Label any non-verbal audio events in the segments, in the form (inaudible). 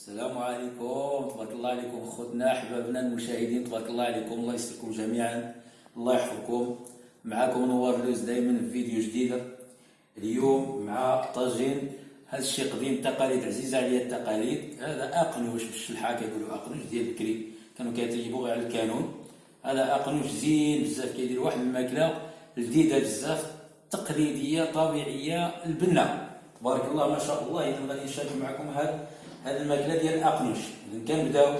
السلام عليكم. تبارك الله عليكم خوتنا احبابنا المشاهدين. تبارك الله عليكم. الله يستركم جميعا. الله يحفظكم. معكم نوار لوز دائما في فيديو جديد. اليوم مع طاجين. هذا الشيء قديم تقاليد عزيزة عليا التقاليد. هذا اقنوش بالشلحه كيقولوا اقنوش ديال بكري كانوا كيطيبوا غير على الكانون. هذا اقنوش زين بزاف. كيدير واحد الماكلة لذيذه بزاف تقليدية طبيعية البنة. تبارك الله ما شاء الله. اذا غادي نشارك معكم هذا هذه الماكلة ديال الاقنوش إذا كنبداو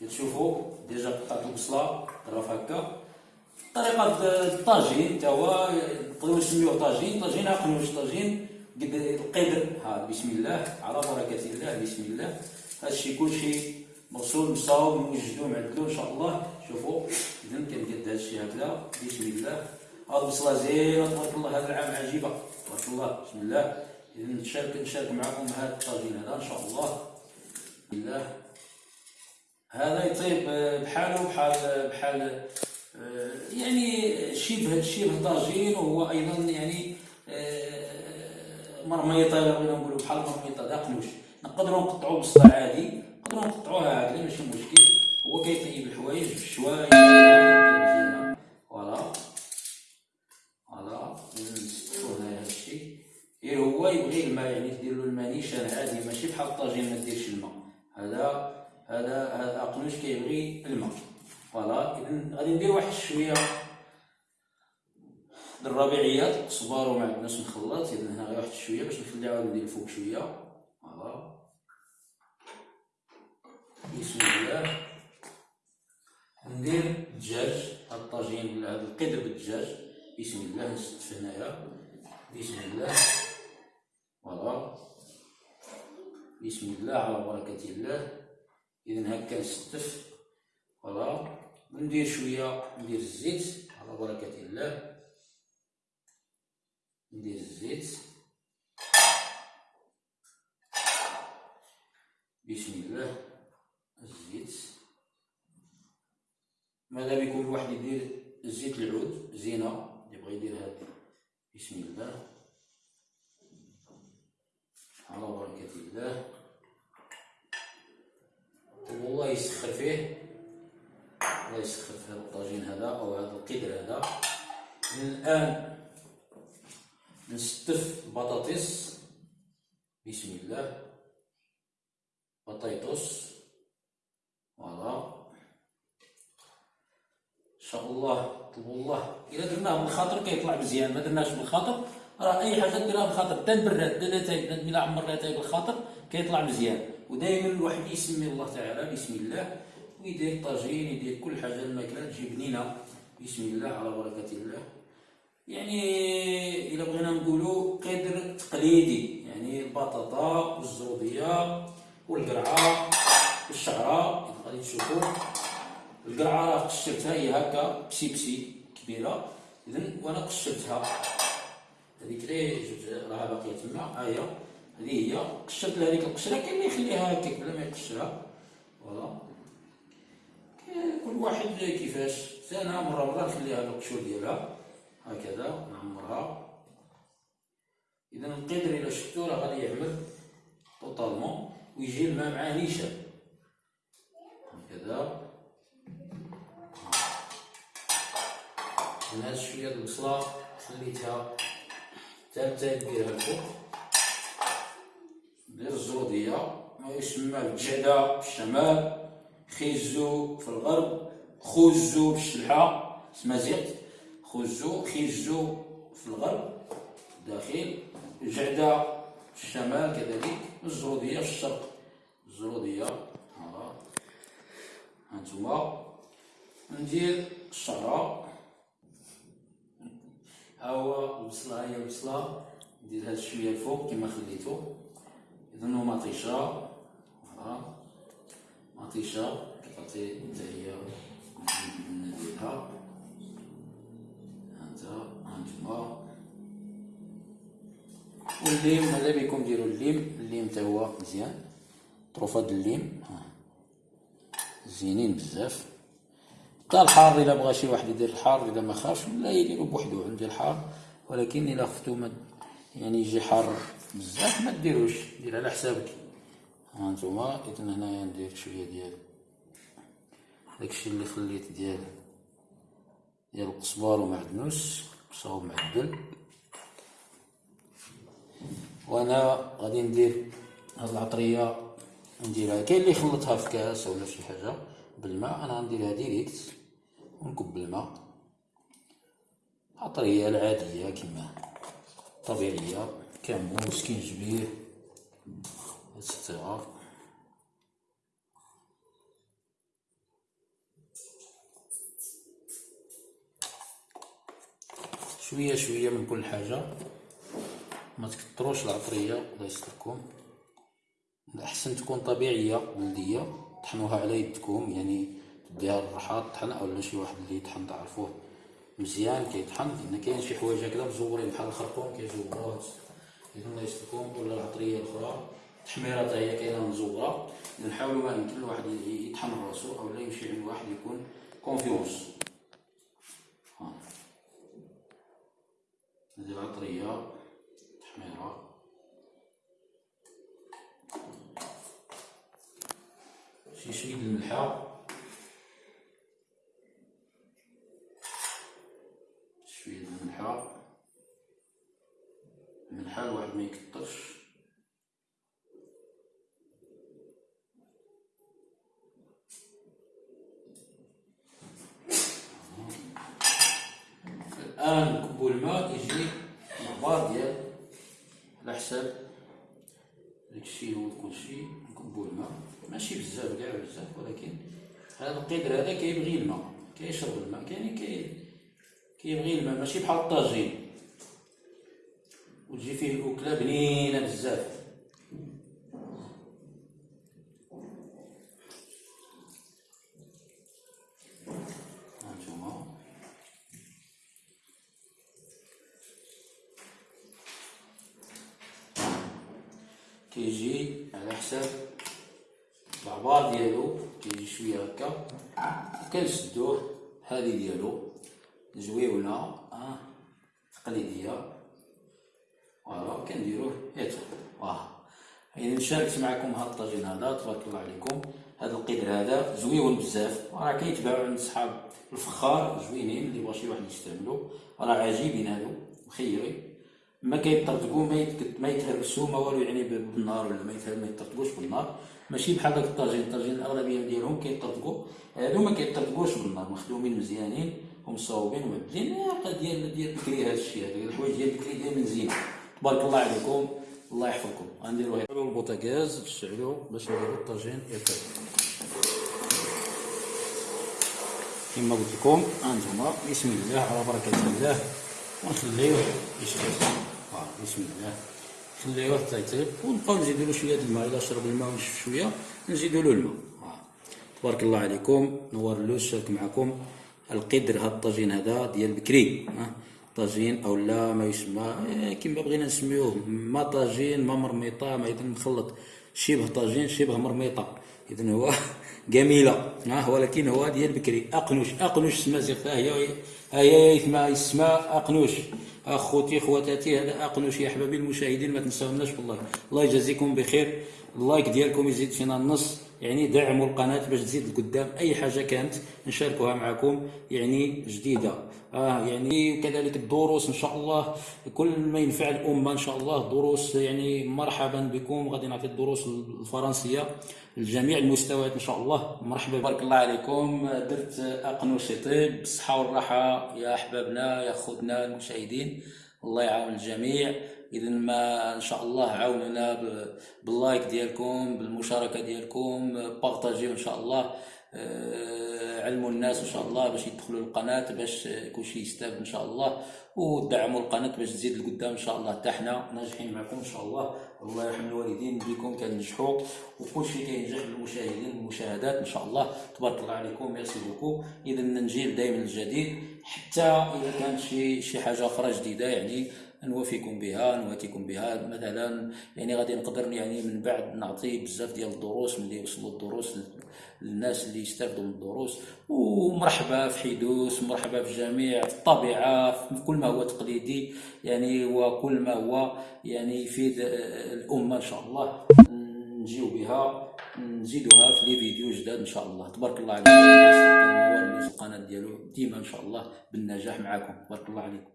كتشوفوا ديجا قطعت البصله طرف هكا. طريقة الطاجين تا هو نقدروا نسميوه طاجين. طاجين اقنوش طاجين قد القدر. ها بسم الله. على بركة الله بسم الله. هذا الشيء كلشي مغسول مصاوب موجدو معدلو إن شاء الله. شوفوا إذا كنقد هذا الشيء هكذا. بسم الله. هاد البصله زينة تبارك الله. هذا العام عجيبة. تبارك الله. بسم الله. نشارك نشارك معكم هذا الطاجين هذا إن شاء الله. بسم الله. هذا يطيب بحاله بحال بحال آه، يعني شبه شبه طاجين وهو أيضا يعني آه، مرميطة بغينا نقولوا بحال مرميطة. داقنوش نقدروا نقطعوا بصله عادي. نقدروا نقطعوها هكذا ماشي مشكل. هو كيطيب الحوايج بشويه مزيانه فوالا فوالا نستفوا هنايا هادشي غير هو يبغي الماء يعني دير له الماء نيشان عادي ماشي بحال الطاجين ما ديرش الماء. هذا هذا هذا أقنوش كيبغي الماء. فوالا اذا غادي ندير واحد شوية الربيعيات. صبار وما عندناش نخلط اذا هنا غير واحد شوية باش نخليها ندير الفوق شوية. voilà. بسم الله. ندير الدجاج. هاد الطاجين هاد القدر بالدجاج. بسم الله نستف هنايا. بسم الله. voilà. بسم الله على بركة الله. إذا هكا نستف. voilà وندير شوية ندير الزيت على بركة الله. ندير الزيت. بسم الله. الزيت. ماذا بكم الواحد يدير؟ الزيت العود زينة. اللي بغى يدير هذا بسم الله. على بركة الله. والله يسخر فيه. الله يسخر في هذا الطاجين هذا أو هذا القدر هذا. الآن نستف البطاطس بسم الله. بطيطس فوالا. إن شاء الله طلبوا الله. الا درناه بالخاطر كيطلع مزيان. ما درناش بالخاطر راه أي حاجة ديرها بالخاطر حتى البراد لا تاي الا عمرنا تاي بالخاطر. كيطلع مزيان. ودائما الواحد يسمي الله تعالى بسم الله ويدير الطاجين يدير كل حاجة الماكلة تجي بنينة بسم الله على بركة الله. يعني إلا بغينا نقولوا قدر تقليدي يعني البطاطا والزروديه والقرعة والشعرة غادي تشوفوا القرعة راه قشرتها هي هكا بسيبسي كبيرة اذا وأنا قشرتها. هذيك اللي راها باقية تما ها هي هذه هي. قشرت لها هذيك القشره كاين اللي يخليها هكاك بلا ما يقشرها voilà. كل واحد كيفاش. أنا مرة مرة نخليها القشور ديالها. هكذا نعمرها. إذا القدر إلى شفتو راه غادي يعمل totalement ويجي الماء معاه نيشان. هكذا. هاد شوية البصله خليتها حتى نديرها الفوق. ندير الزروديه يسمى في الشمال خيزو في الغرب خوزو بالشلحه سمازيغت خوزو خيزو في الغرب داخل الجعده في الشمال كذلك الزروديه في الشرق. الزروديه ها هانتوما. ندير الشعره ها هو البصله هي البصله ندير هاد شوية الفوق كما خليتو. إذا هو مطيشة. voilà مطيشة. كتعطي حتى هي نديرها هانتا هانتوما والليم ماذا بكم ديروا الليم. الليم تا هو مزيان. طروفه د الليم. زينين بزاف. حتى الحار إلا بغى شي واحد يدير الحار إذا ما خافش لا يديرو بوحدو عندي الحار. ولكن إلا خفتو يعني يجي حار بزاف ما ديروش دير على حسابك. هانتوما اذا هنايا ندير شوية ديال داكشي اللي خليت ديال ديال القزبر ومعدنوس صوب معدل. وأنا غادي ندير هاد العطرية نديرها كاين اللي يخلطها في كاس ولا شي حاجة بالماء أنا غنديرها direct ونكب الماء عطرية العادية كما طبيعية. كمون سكينجبير et cetera شوية شوية من كل حاجة. ما تكثروش العطرية. الله يستركم. الاحسن تكون طبيعية بلدية. طحنوها على يدكم. يعني تديها الرحاط طحن اولا شي واحد اللي يطحن تعرفوه. مزيان كيطحن. لأن كاين شي حوايج هكذا مزورين. بحال الخرطوم كيزوروها الله يستركم ولا العطرية الأخرى التحميره حتى هي كاينة مزورة. نحاولوا ما يمكن الواحد يطحن راسو اولا يمشي عند واحد يكون كونفيونس هذه العطرية تحميرة. شي شوية الملحة. شوية الملحة. الملحه الواحد ما يكثرش الآن نكبو الماء يجي مقبار ديال على حساب داكشي هو كلشي نكبو الماء. ماشي بزاف كاع بزاف ولكن هذا القدر هذا كيبغي الماء. كيشرب الماء كاين كي كيبغي الماء. ماشي بحال الطاجين. وتجي فيه الأكلة بنينة بزاف. كيجي على حساب العبار ديالو كيجي شوية هكا. كنسدوه هذه ديالو زويونة. آه تقليدية. فوالا كنديروه هيت واه يعني شاركت معكم هذا الطاجين هذا تبارك الله عليكم. هذا القدر هذا زويون بزاف. راه كيتباعوا عند صحاب الفخار زوينين اللي بغا شي واحد يستعملو راه عجيبين هادو مخيرين ما كيطردقوا ما ما يتهرسوا ما والو يعني بالنار ولا ما ما يطردقوش بالنار. ماشي بحال داك الطاجين. الطاجين الأغلبية ديالهم كيطردقوا هادو ما كيطردقوش بالنار مخدومين مزيانين ومصاوبين ومعدلين ديال ديال بكري هذا الشيء هذا الحوايج ديال بكري دائما زين. تبارك الله عليكم. الله يحفظكم. غنديروا هنا البوطاغاز نشعلوا باش نديروا الطاجين ياكل كما قلت لكم انتما بسم الله على بركة الله. ونخليوه يشتغل بسم الله. نخليوه حتى يطيب. ونبقاو نزيدو له شوية الماء. إلا شرب الماء ونشف شوية نزيدو له الماء تبارك الله عليكم. نور اللوز شارك معكم. القدر هاد الطاجين هذا ديال بكري طاجين أو لا ما يسمى إيه، كما بغينا نسميوه. ما طاجين ما مرميطة ما اذا مخلط شبه طاجين شبه مرميطة. اذا هو (laughs) جميلة. ها ولكن هو ديال بكري أقنوش. أقنوش سما زيغ هي هي يسمى يسمى أقنوش. أخوتي خواتاتي هذا أقنوش يا أحبابي المشاهدين ما تنساوناش بالله الله يجازيكم بخير. اللايك ديالكم يزيد فينا النص. يعني دعموا القناة باش تزيد لقدام أي حاجة كانت نشاركوها معكم يعني جديدة. آه يعني كذلك الدروس إن شاء الله كل ما ينفع الأمة إن شاء الله دروس يعني مرحبا بكم. غادي نعطي الدروس الفرنسية لجميع المستويات إن شاء الله. مرحبا بارك الله عليكم. درت اقنوش طيب. بالصحة والراحة يا أحبابنا يا خوتنا المشاهدين. الله يعاون الجميع. إذا ما إن شاء الله عاونونا باللايك ديالكم بالمشاركة ديالكم بارطاجيو إن شاء الله آه، علموا الناس إن شاء الله باش يدخلوا القناة باش كلشي يستافد إن شاء الله ودعموا القناة باش تزيد لقدام إن شاء الله. حتى حنا ناجحين معكم إن شاء الله. الله يرحم الوالدين بكم كنجحوا وكلشي كينجح بالمشاهدين والمشاهدات إن شاء الله. تبارك الله عليكم merci beaucoup. إذا نجيب دائما الجديد حتى إذا كانت شي شي حاجة أخرى جديدة يعني نوافيكم بها نواتيكم بها. مثلا يعني غادي نقدر يعني من بعد نعطي بزاف ديال الدروس ملي يوصلوا الدروس للناس اللي يستافدوا من الدروس. ومرحبا في حيدوس مرحبا في جميع في الطبيعة في كل ما هو تقليدي. يعني وكل ما هو يعني يفيد الأمة إن شاء الله. نجيو بها نزيدوها في لي فيديو جداد إن شاء الله. تبارك الله عليكم. القناة ديالو ديما إن شاء الله بالنجاح معكم تبارك الله عليكم.